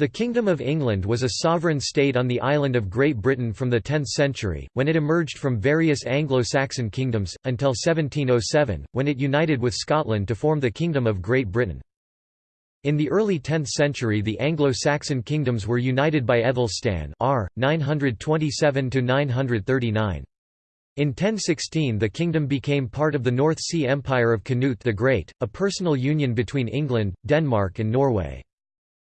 The Kingdom of England was a sovereign state on the island of Great Britain from the 10th century, when it emerged from various Anglo-Saxon kingdoms, until 1707, when it united with Scotland to form the Kingdom of Great Britain. In the early 10th century the Anglo-Saxon kingdoms were united by Aethelstan r. 927–939. In 1016 the kingdom became part of the North Sea Empire of Canute the Great, a personal union between England, Denmark and Norway.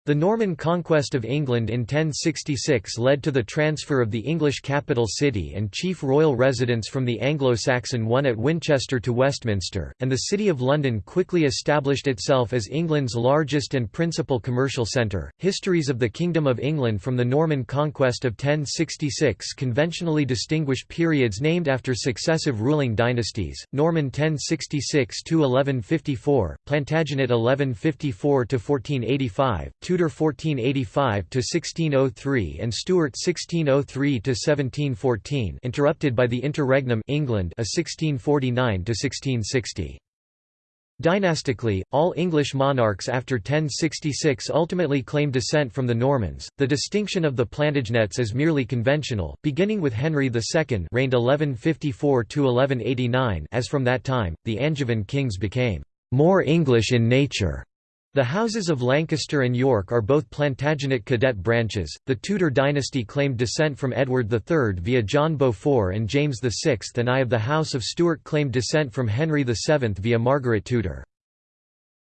The Norman conquest of England in 1066 led to the transfer of the English capital city and chief royal residence from the Anglo-Saxon one at Winchester to Westminster, and the City of London quickly established itself as England's largest and principal commercial centre. Histories of the Kingdom of England from the Norman conquest of 1066 conventionally distinguish periods named after successive ruling dynasties: Norman 1066 to 1154, Plantagenet 1154 to 1485. Tudor 1485–1603 and Stuart 1603–1714 interrupted by the Interregnum England a 1649–1660. Dynastically, all English monarchs after 1066 ultimately claimed descent from the Normans. The distinction of the Plantagenets is merely conventional, beginning with Henry II reigned 1154 to 1189. As from that time, the Angevin kings became more English in nature the houses of Lancaster and York are both Plantagenet cadet branches. The Tudor dynasty claimed descent from Edward III via John Beaufort and James VI, and I of the House of Stuart claimed descent from Henry VII via Margaret Tudor.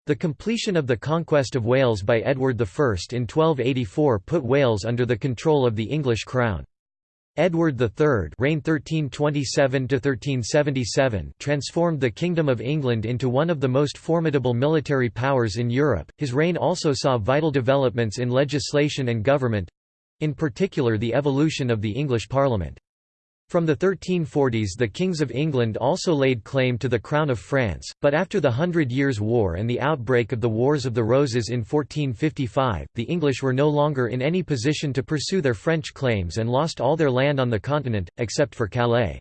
The completion of the conquest of Wales by Edward I in 1284 put Wales under the control of the English crown. Edward III reigned 1327 transformed the Kingdom of England into one of the most formidable military powers in Europe. His reign also saw vital developments in legislation and government—in particular the evolution of the English Parliament. From the 1340s the kings of England also laid claim to the crown of France, but after the Hundred Years' War and the outbreak of the Wars of the Roses in 1455, the English were no longer in any position to pursue their French claims and lost all their land on the continent, except for Calais.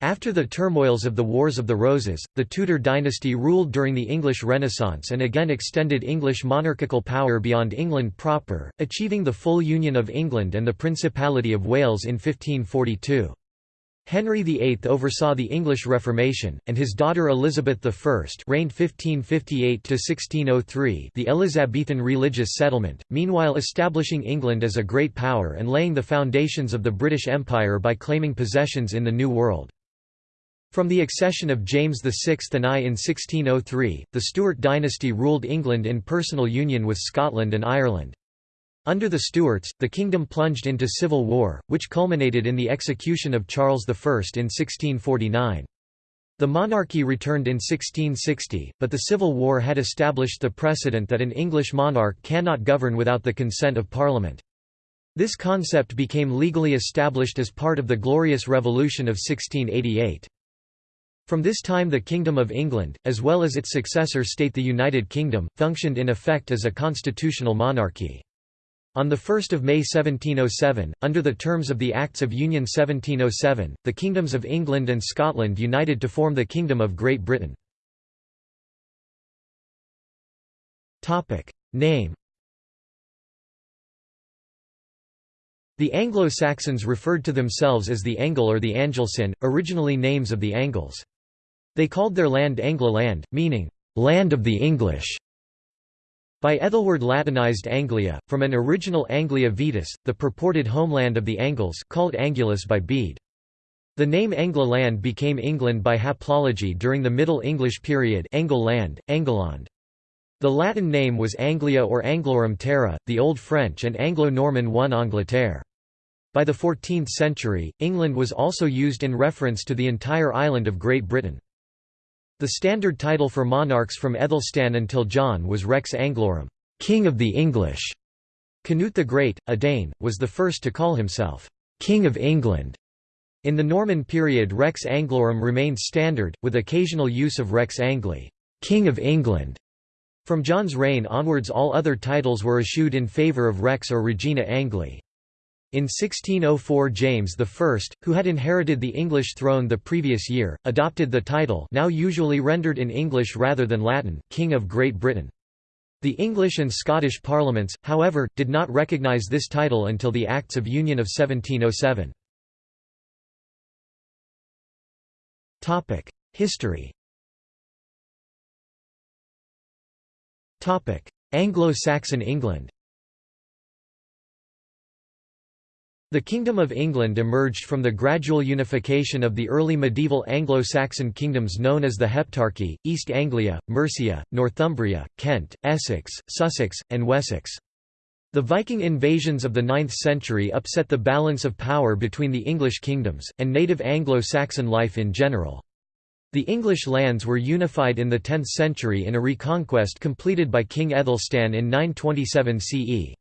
After the turmoils of the Wars of the Roses, the Tudor dynasty ruled during the English Renaissance and again extended English monarchical power beyond England proper, achieving the full union of England and the Principality of Wales in 1542. Henry VIII oversaw the English Reformation, and his daughter Elizabeth I reigned 1558–1603 the Elizabethan religious settlement, meanwhile establishing England as a great power and laying the foundations of the British Empire by claiming possessions in the New World. From the accession of James VI and I in 1603, the Stuart dynasty ruled England in personal union with Scotland and Ireland. Under the Stuarts, the kingdom plunged into civil war, which culminated in the execution of Charles I in 1649. The monarchy returned in 1660, but the Civil War had established the precedent that an English monarch cannot govern without the consent of Parliament. This concept became legally established as part of the Glorious Revolution of 1688. From this time the Kingdom of England, as well as its successor state the United Kingdom, functioned in effect as a constitutional monarchy. On 1 May 1707, under the terms of the Acts of Union 1707, the kingdoms of England and Scotland united to form the Kingdom of Great Britain. Name The Anglo-Saxons referred to themselves as the Angle or the Angelcynn, originally names of the Angles. They called their land Englaland, meaning, "...land of the English". By Æthelweard Latinized Anglia, from an original Anglia Vetus, the purported homeland of the Angles called Angulus by Bede. The name Englaland became England by haplology during the Middle English period Angle land, Angleland. The Latin name was Anglia or Anglorum Terra, the Old French and Anglo-Norman one Angleterre. By the 14th century, England was also used in reference to the entire island of Great Britain. The standard title for monarchs from Aethelstan until John was Rex Anglorum, King of the English. Canute the Great, a Dane, was the first to call himself King of England. In the Norman period Rex Anglorum remained standard, with occasional use of Rex Angliae, King of England. From John's reign onwards all other titles were eschewed in favour of Rex or Regina Angliae. In 1604 James I, who had inherited the English throne the previous year, adopted the title now usually rendered in English rather than Latin, King of Great Britain. The English and Scottish parliaments, however, did not recognise this title until the Acts of Union of 1707. History Anglo-Saxon England The Kingdom of England emerged from the gradual unification of the early medieval Anglo-Saxon kingdoms known as the Heptarchy, East Anglia, Mercia, Northumbria, Kent, Essex, Sussex, and Wessex. The Viking invasions of the 9th century upset the balance of power between the English kingdoms, and native Anglo-Saxon life in general. The English lands were unified in the 10th century in a reconquest completed by King Æthelstan in 927 CE.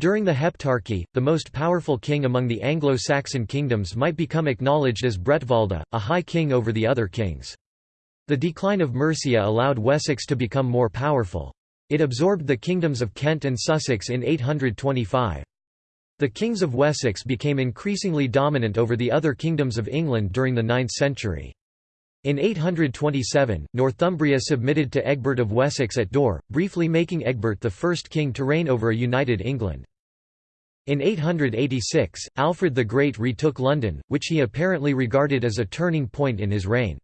During the Heptarchy, the most powerful king among the Anglo-Saxon kingdoms might become acknowledged as Bretwalda, a high king over the other kings. The decline of Mercia allowed Wessex to become more powerful. It absorbed the kingdoms of Kent and Sussex in 825. The kings of Wessex became increasingly dominant over the other kingdoms of England during the 9th century. In 827, Northumbria submitted to Egbert of Wessex at Dore, briefly making Egbert the first king to reign over a united England. In 886, Alfred the Great retook London, which he apparently regarded as a turning point in his reign.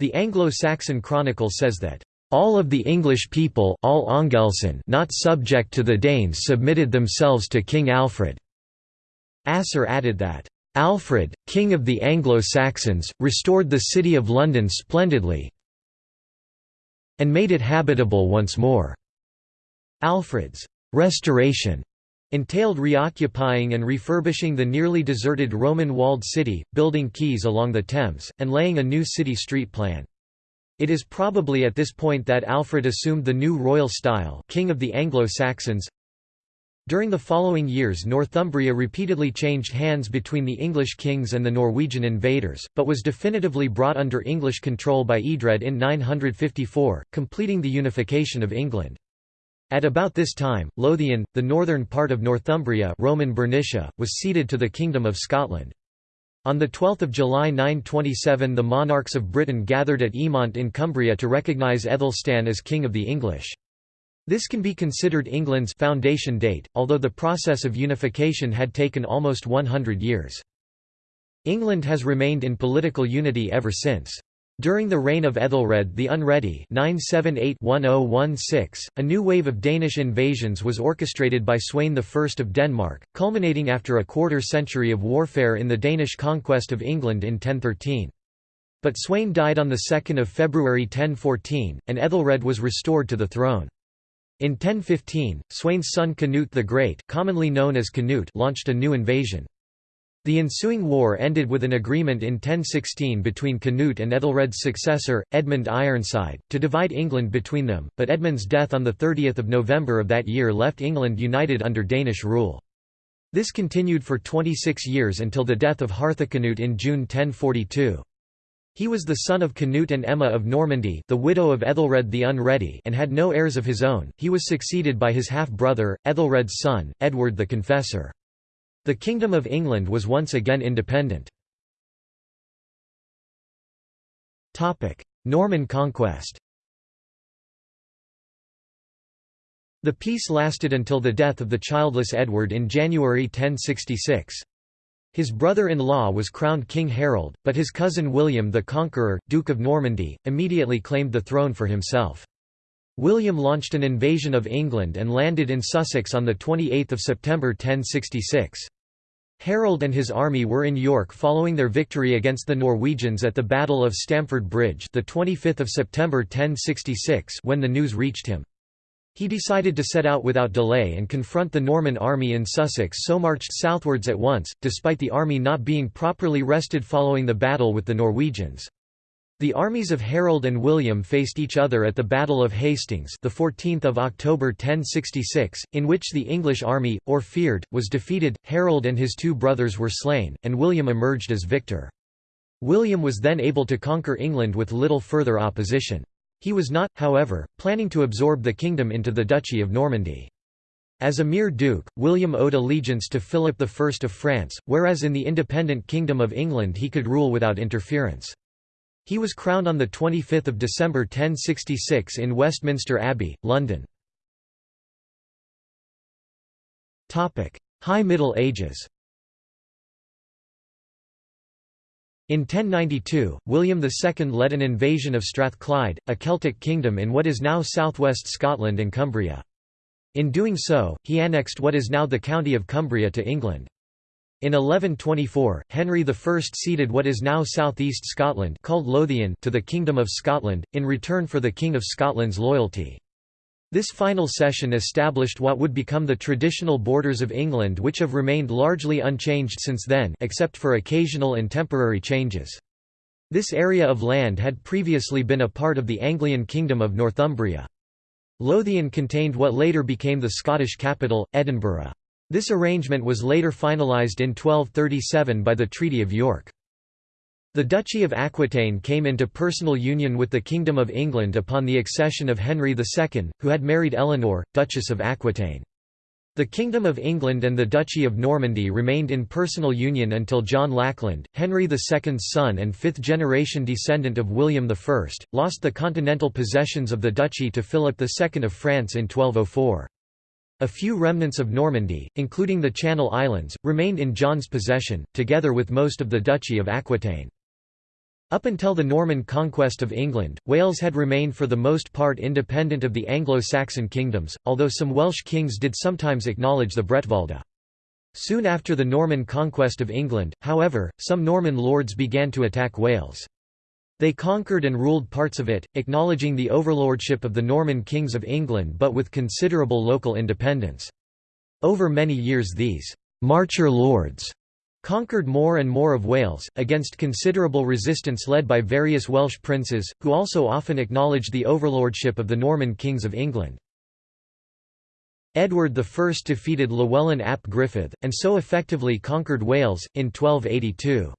The Anglo-Saxon Chronicle says that, "...all of the English people all Angelcynn not subject to the Danes submitted themselves to King Alfred." Asser added that, Alfred, king of the Anglo-Saxons, restored the city of London splendidly and made it habitable once more. Alfred's restoration entailed reoccupying and refurbishing the nearly deserted Roman walled city, building quays along the Thames, and laying a new city street plan. It is probably at this point that Alfred assumed the new royal style king of the Anglo-Saxons, during the following years Northumbria repeatedly changed hands between the English kings and the Norwegian invaders, but was definitively brought under English control by Eadred in 954, completing the unification of England. At about this time, Lothian, the northern part of Northumbria Roman Bernicia, was ceded to the Kingdom of Scotland. On 12 July 927 the monarchs of Britain gathered at Eamont in Cumbria to recognise Æthelstan as King of the English. This can be considered England's foundation date, although the process of unification had taken almost 100 years. England has remained in political unity ever since. During the reign of Ethelred the Unready 978-1016, a new wave of Danish invasions was orchestrated by Sweyn I of Denmark, culminating after a quarter century of warfare in the Danish conquest of England in 1013. But Sweyn died on 2 February 1014, and Ethelred was restored to the throne. In 1015, Sweyn's son Canute the Great commonly known as Canute launched a new invasion. The ensuing war ended with an agreement in 1016 between Canute and Ethelred's successor, Edmund Ironside, to divide England between them, but Edmund's death on 30 November of that year left England united under Danish rule. This continued for 26 years until the death of Harthacnut in June 1042. He was the son of Canute and Emma of Normandy the widow of Ethelred the Unready and had no heirs of his own, he was succeeded by his half-brother, Ethelred's son, Edward the Confessor. The Kingdom of England was once again independent. Topic: Norman conquest The peace lasted until the death of the childless Edward in January 1066. His brother-in-law was crowned King Harold, but his cousin William the Conqueror, Duke of Normandy, immediately claimed the throne for himself. William launched an invasion of England and landed in Sussex on 28 September 1066. Harold and his army were in York following their victory against the Norwegians at the Battle of Stamford Bridge the 25th of September 1066 when the news reached him. He decided to set out without delay and confront the Norman army in Sussex so marched southwards at once, despite the army not being properly rested following the battle with the Norwegians. The armies of Harold and William faced each other at the Battle of Hastings the 14th of October 1066, in which the English army, or fyrd, was defeated, Harold and his two brothers were slain, and William emerged as victor. William was then able to conquer England with little further opposition. He was not, however, planning to absorb the kingdom into the Duchy of Normandy. As a mere duke, William owed allegiance to Philip I of France, whereas in the independent Kingdom of England he could rule without interference. He was crowned on 25 December 1066 in Westminster Abbey, London. High Middle Ages In 1092, William II led an invasion of Strathclyde, a Celtic kingdom in what is now southwest Scotland and Cumbria. In doing so, he annexed what is now the county of Cumbria to England. In 1124, Henry I ceded what is now southeast Scotland called Lothian to the Kingdom of Scotland, in return for the King of Scotland's loyalty. This final cession established what would become the traditional borders of England which have remained largely unchanged since then except for occasional and temporary changes. This area of land had previously been a part of the Anglian Kingdom of Northumbria. Lothian contained what later became the Scottish capital, Edinburgh. This arrangement was later finalised in 1237 by the Treaty of York. The Duchy of Aquitaine came into personal union with the Kingdom of England upon the accession of Henry II, who had married Eleanor, Duchess of Aquitaine. The Kingdom of England and the Duchy of Normandy remained in personal union until John Lackland, Henry II's son and fifth-generation descendant of William I, lost the continental possessions of the duchy to Philip II of France in 1204. A few remnants of Normandy, including the Channel Islands, remained in John's possession, together with most of the Duchy of Aquitaine. Up until the Norman conquest of England, Wales had remained for the most part independent of the Anglo-Saxon kingdoms, although some Welsh kings did sometimes acknowledge the Bretwalda. Soon after the Norman conquest of England, however, some Norman lords began to attack Wales. They conquered and ruled parts of it, acknowledging the overlordship of the Norman kings of England but with considerable local independence. Over many years these «marcher lords» conquered more and more of Wales, against considerable resistance led by various Welsh princes, who also often acknowledged the overlordship of the Norman kings of England. Edward I defeated Llywelyn ap Gruffudd, and so effectively conquered Wales, in 1282.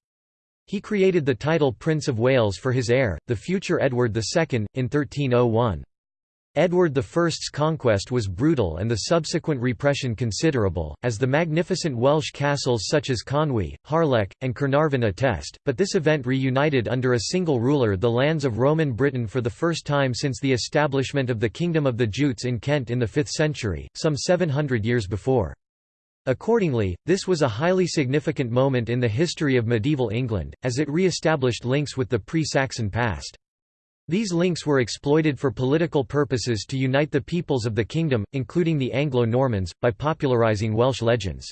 He created the title Prince of Wales for his heir, the future Edward II, in 1301. Edward I's conquest was brutal and the subsequent repression considerable, as the magnificent Welsh castles such as Conwy, Harlech, and Carnarvon attest, but this event reunited under a single ruler the lands of Roman Britain for the first time since the establishment of the Kingdom of the Jutes in Kent in the 5th century, some 700 years before. Accordingly, this was a highly significant moment in the history of medieval England, as it re-established links with the pre-Saxon past. These links were exploited for political purposes to unite the peoples of the kingdom, including the Anglo-Normans, by popularising Welsh legends.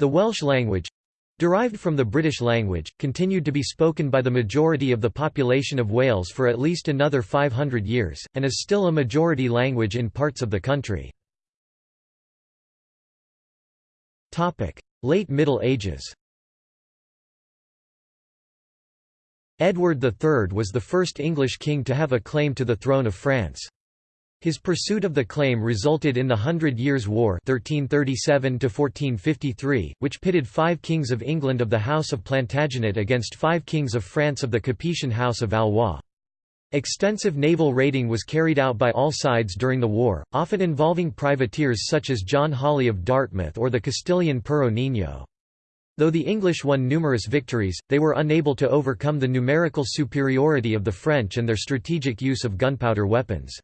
The Welsh language—derived from the British language, continued to be spoken by the majority of the population of Wales for at least another 500 years, and is still a majority language in parts of the country. Late Middle Ages Edward III was the first English king to have a claim to the throne of France. His pursuit of the claim resulted in the Hundred Years' War 1337 which pitted five kings of England of the House of Plantagenet against five kings of France of the Capetian House of Valois. Extensive naval raiding was carried out by all sides during the war, often involving privateers such as John Hawley of Dartmouth or the Castilian Pero Niño. Though the English won numerous victories, they were unable to overcome the numerical superiority of the French and their strategic use of gunpowder weapons.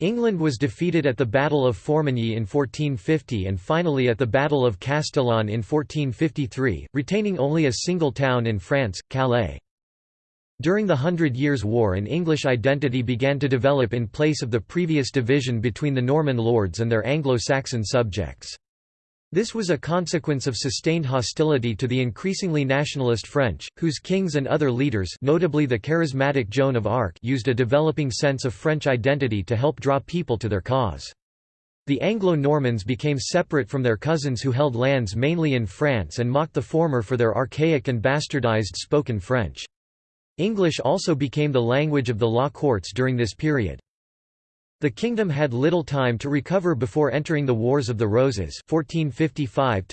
England was defeated at the Battle of Formigny in 1450 and finally at the Battle of Castillon in 1453, retaining only a single town in France, Calais. During the Hundred Years' War an English identity began to develop in place of the previous division between the Norman lords and their Anglo-Saxon subjects. This was a consequence of sustained hostility to the increasingly nationalist French, whose kings and other leaders notably the charismatic Joan of Arc used a developing sense of French identity to help draw people to their cause. The Anglo-Normans became separate from their cousins who held lands mainly in France and mocked the former for their archaic and bastardized spoken French. English also became the language of the law courts during this period. The kingdom had little time to recover before entering the Wars of the Roses 1455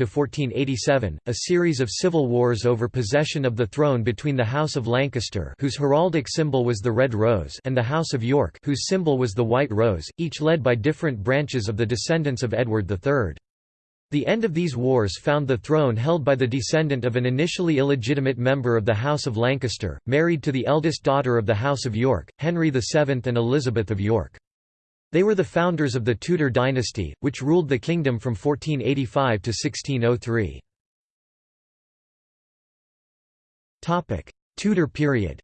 a series of civil wars over possession of the throne between the House of Lancaster whose heraldic symbol was the red rose and the House of York whose symbol was the white rose, each led by different branches of the descendants of Edward III. The end of these wars found the throne held by the descendant of an initially illegitimate member of the House of Lancaster, married to the eldest daughter of the House of York, Henry VII and Elizabeth of York. They were the founders of the Tudor dynasty, which ruled the kingdom from 1485 to 1603. Tudor period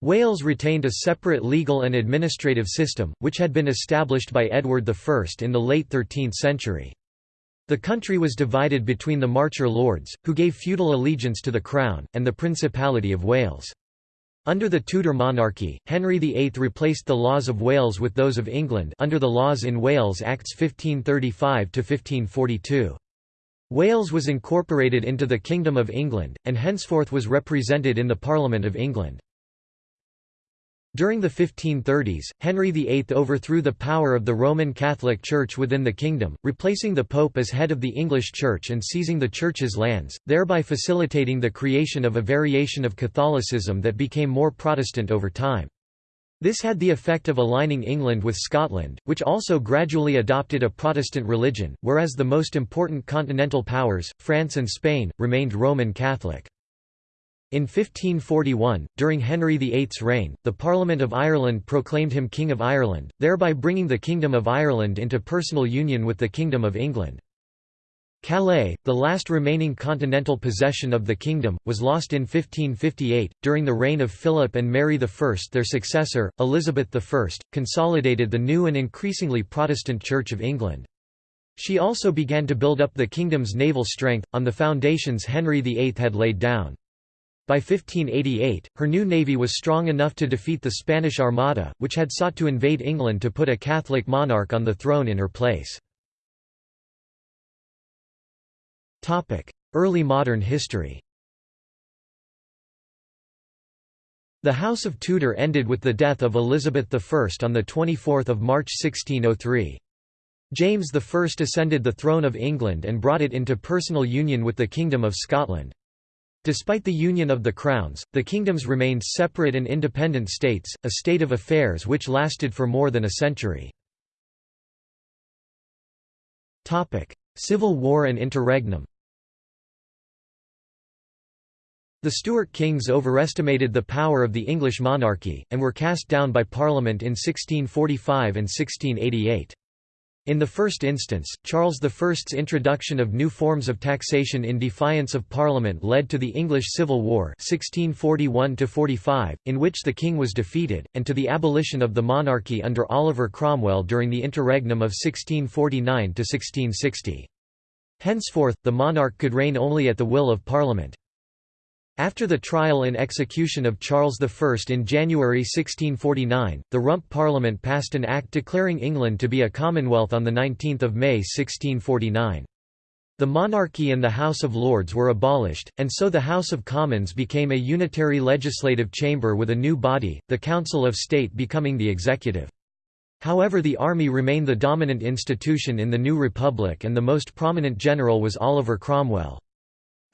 Wales retained a separate legal and administrative system, which had been established by Edward I in the late 13th century. The country was divided between the Marcher lords, who gave feudal allegiance to the Crown, and the Principality of Wales. Under the Tudor monarchy, Henry VIII replaced the laws of Wales with those of England under the Laws in Wales Acts 1535–1542. Wales was incorporated into the Kingdom of England, and henceforth was represented in the Parliament of England. During the 1530s, Henry VIII overthrew the power of the Roman Catholic Church within the kingdom, replacing the Pope as head of the English Church and seizing the Church's lands, thereby facilitating the creation of a variation of Catholicism that became more Protestant over time. This had the effect of aligning England with Scotland, which also gradually adopted a Protestant religion, whereas the most important continental powers, France and Spain, remained Roman Catholic. In 1541, during Henry VIII's reign, the Parliament of Ireland proclaimed him King of Ireland, thereby bringing the Kingdom of Ireland into personal union with the Kingdom of England. Calais, the last remaining continental possession of the kingdom, was lost in 1558. During the reign of Philip and Mary I, their successor, Elizabeth I, consolidated the new and increasingly Protestant Church of England. She also began to build up the kingdom's naval strength, on the foundations Henry VIII had laid down. By 1588, her new navy was strong enough to defeat the Spanish Armada, which had sought to invade England to put a Catholic monarch on the throne in her place. Early modern history The House of Tudor ended with the death of Elizabeth I on 24 March 1603. James I ascended the throne of England and brought it into personal union with the Kingdom of Scotland. Despite the union of the crowns, the kingdoms remained separate and independent states, a state of affairs which lasted for more than a century. Civil War and interregnum The Stuart kings overestimated the power of the English monarchy, and were cast down by Parliament in 1645 and 1688. In the first instance, Charles I's introduction of new forms of taxation in defiance of Parliament led to the English Civil War 1641 in which the king was defeated, and to the abolition of the monarchy under Oliver Cromwell during the interregnum of 1649–1660. Henceforth, the monarch could reign only at the will of Parliament. After the trial and execution of Charles I in January 1649, the Rump Parliament passed an act declaring England to be a Commonwealth on 19 May 1649. The monarchy and the House of Lords were abolished, and so the House of Commons became a unitary legislative chamber with a new body, the Council of State becoming the executive. However the army remained the dominant institution in the new republic and the most prominent general was Oliver Cromwell.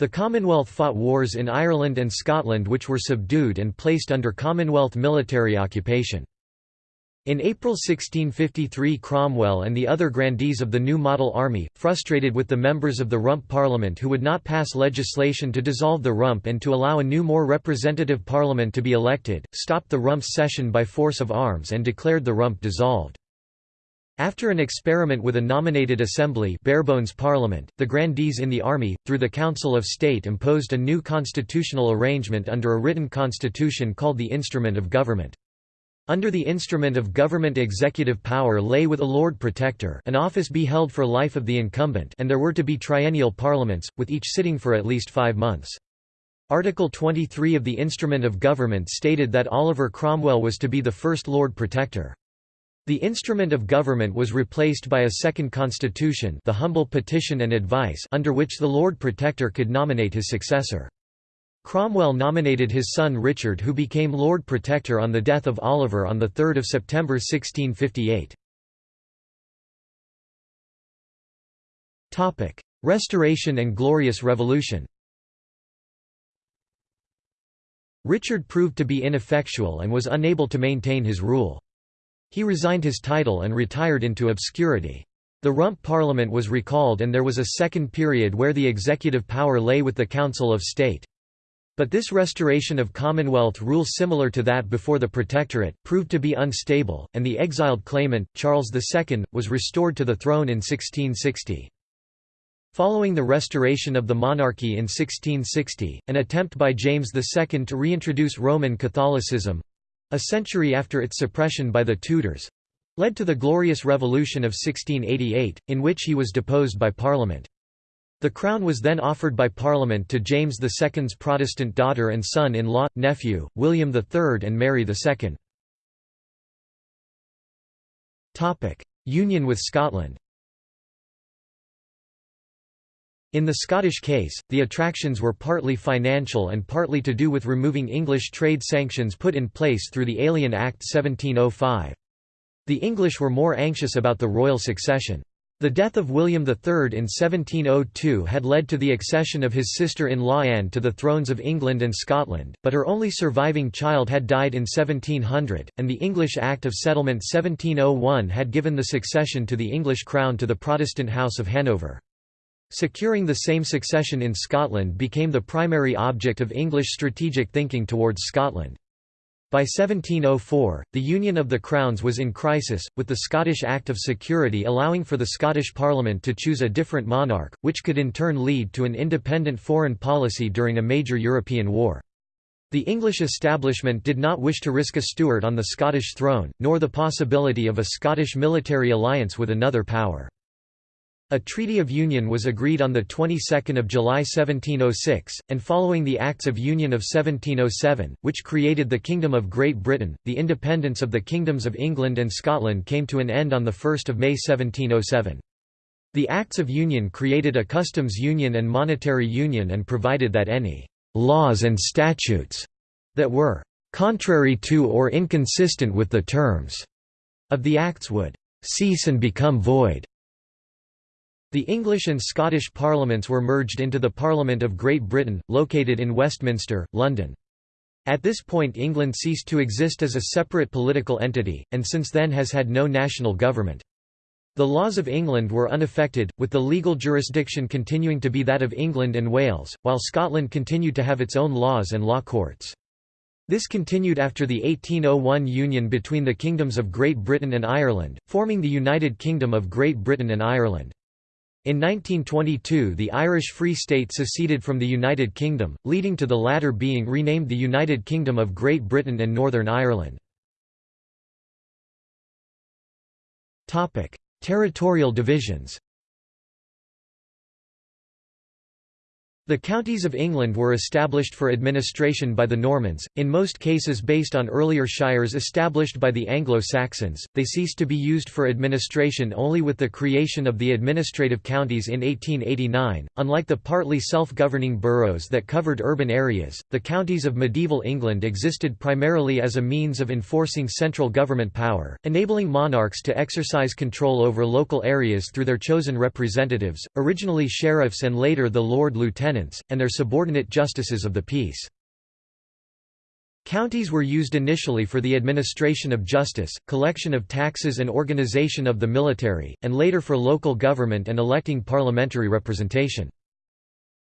The Commonwealth fought wars in Ireland and Scotland which were subdued and placed under Commonwealth military occupation. In April 1653 Cromwell and the other grandees of the new model army, frustrated with the members of the Rump Parliament who would not pass legislation to dissolve the Rump and to allow a new more representative parliament to be elected, stopped the Rump's session by force of arms and declared the Rump dissolved. After an experiment with a nominated assembly barebones parliament, the grandees in the army, through the Council of State imposed a new constitutional arrangement under a written constitution called the Instrument of Government. Under the instrument of government executive power lay with a Lord Protector an office be held for life of the incumbent and there were to be triennial parliaments, with each sitting for at least five months. Article 23 of the Instrument of Government stated that Oliver Cromwell was to be the first Lord Protector. The instrument of government was replaced by a second constitution the humble petition and advice under which the Lord Protector could nominate his successor. Cromwell nominated his son Richard who became Lord Protector on the death of Oliver on 3 September 1658. Restoration and Glorious Revolution Richard proved to be ineffectual and was unable to maintain his rule. He resigned his title and retired into obscurity. The Rump Parliament was recalled and there was a second period where the executive power lay with the Council of State. But this restoration of Commonwealth rule similar to that before the Protectorate, proved to be unstable, and the exiled claimant, Charles II, was restored to the throne in 1660. Following the restoration of the monarchy in 1660, an attempt by James II to reintroduce Roman Catholicism—a century after its suppression by the Tudors—led to the Glorious Revolution of 1688, in which he was deposed by Parliament. The crown was then offered by Parliament to James II's Protestant daughter and son-in-law, nephew, William III and Mary II. Union with Scotland In the Scottish case, the attractions were partly financial and partly to do with removing English trade sanctions put in place through the Alien Act 1705. The English were more anxious about the royal succession. The death of William III in 1702 had led to the accession of his sister-in-law Anne to the thrones of England and Scotland, but her only surviving child had died in 1700, and the English Act of Settlement 1701 had given the succession to the English crown to the Protestant House of Hanover. Securing the same succession in Scotland became the primary object of English strategic thinking towards Scotland. By 1704, the Union of the Crowns was in crisis, with the Scottish Act of Security allowing for the Scottish Parliament to choose a different monarch, which could in turn lead to an independent foreign policy during a major European war. The English establishment did not wish to risk a Stuart on the Scottish throne, nor the possibility of a Scottish military alliance with another power. A Treaty of Union was agreed on the 22nd of July 1706, and following the Acts of Union of 1707, which created the Kingdom of Great Britain, the independence of the kingdoms of England and Scotland came to an end on 1 May 1707. The Acts of Union created a customs union and monetary union and provided that any «laws and statutes» that were «contrary to or inconsistent with the terms» of the Acts would «cease and become void» The English and Scottish parliaments were merged into the Parliament of Great Britain, located in Westminster, London. At this point England ceased to exist as a separate political entity, and since then has had no national government. The laws of England were unaffected, with the legal jurisdiction continuing to be that of England and Wales, while Scotland continued to have its own laws and law courts. This continued after the 1801 union between the kingdoms of Great Britain and Ireland, forming the United Kingdom of Great Britain and Ireland. In 1922 the Irish Free State seceded from the United Kingdom, leading to the latter being renamed the United Kingdom of Great Britain and Northern Ireland. Territorial divisions The counties of England were established for administration by the Normans, in most cases based on earlier shires established by the Anglo-Saxons. They ceased to be used for administration only with the creation of the administrative counties in 1889. Unlike the partly self-governing boroughs that covered urban areas, the counties of medieval England existed primarily as a means of enforcing central government power, enabling monarchs to exercise control over local areas through their chosen representatives, originally sheriffs and later the Lord Lieutenant lieutenants, and their subordinate justices of the peace. Counties were used initially for the administration of justice, collection of taxes and organization of the military, and later for local government and electing parliamentary representation.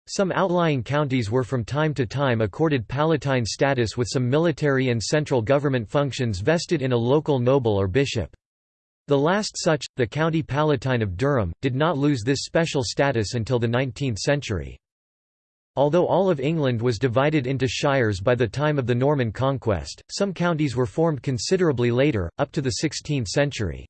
Some outlying counties were from time to time accorded palatine status with some military and central government functions vested in a local noble or bishop. The last such, the County Palatine of Durham, did not lose this special status until the 19th century. Although all of England was divided into shires by the time of the Norman conquest, some counties were formed considerably later, up to the 16th century.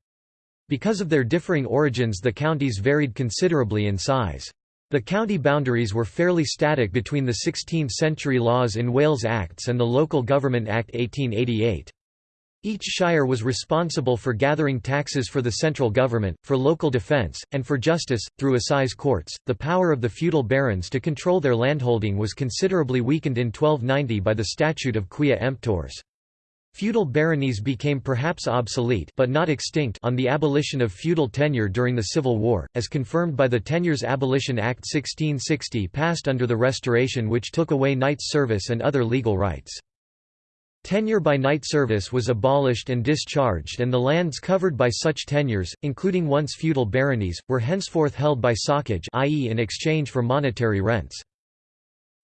Because of their differing origins the counties varied considerably in size. The county boundaries were fairly static between the 16th-century laws in Wales Acts and the Local Government Act 1888. Each shire was responsible for gathering taxes for the central government, for local defence, and for justice. Through assize courts, the power of the feudal barons to control their landholding was considerably weakened in 1290 by the Statute of Quia Emptores. Feudal baronies became perhaps obsolete but not extinct on the abolition of feudal tenure during the Civil War, as confirmed by the Tenures Abolition Act 1660 passed under the Restoration which took away knights' service and other legal rights. Tenure by knight service was abolished and discharged and the lands covered by such tenures, including once feudal baronies, were henceforth held by socage i.e. in exchange for monetary rents.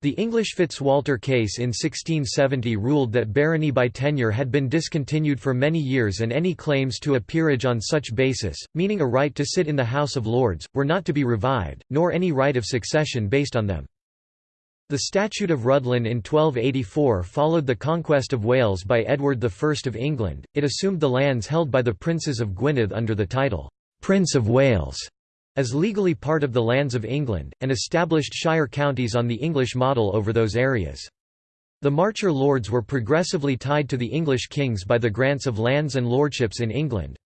The English Fitzwalter case in 1670 ruled that barony by tenure had been discontinued for many years and any claims to a peerage on such basis, meaning a right to sit in the House of Lords, were not to be revived, nor any right of succession based on them. The Statute of Rhuddlan in 1284 followed the conquest of Wales by Edward I of England, it assumed the lands held by the princes of Gwynedd under the title, "'Prince of Wales' as legally part of the lands of England, and established shire counties on the English model over those areas. The Marcher lords were progressively tied to the English kings by the grants of lands and lordships in England.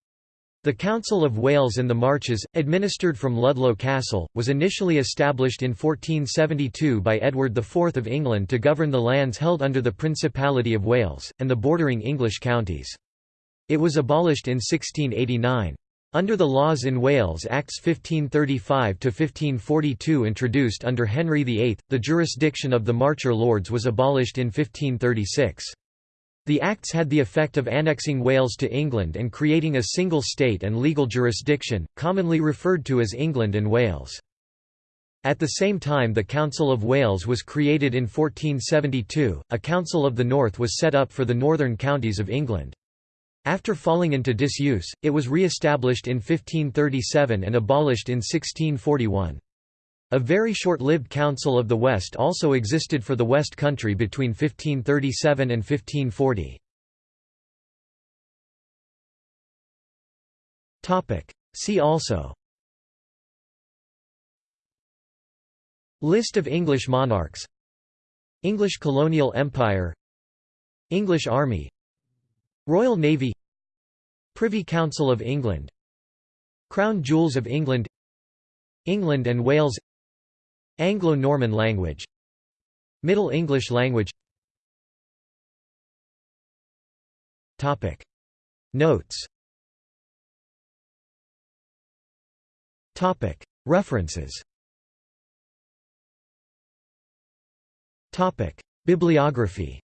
The Council of Wales and the Marches, administered from Ludlow Castle, was initially established in 1472 by Edward IV of England to govern the lands held under the Principality of Wales, and the bordering English counties. It was abolished in 1689. Under the laws in Wales Acts 1535–1542 introduced under Henry VIII, the jurisdiction of the Marcher Lords was abolished in 1536. The Acts had the effect of annexing Wales to England and creating a single state and legal jurisdiction, commonly referred to as England and Wales. At the same time the Council of Wales was created in 1472, a Council of the North was set up for the northern counties of England. After falling into disuse, it was re-established in 1537 and abolished in 1641. A very short-lived Council of the West also existed for the West Country between 1537 and 1540. See also. List of English monarchs. English colonial empire. English army. Royal Navy. Privy Council of England. Crown Jewels of England. England and Wales Anglo-Norman language. Middle English language. Topic. Notes. Topic. References. Topic. Bibliography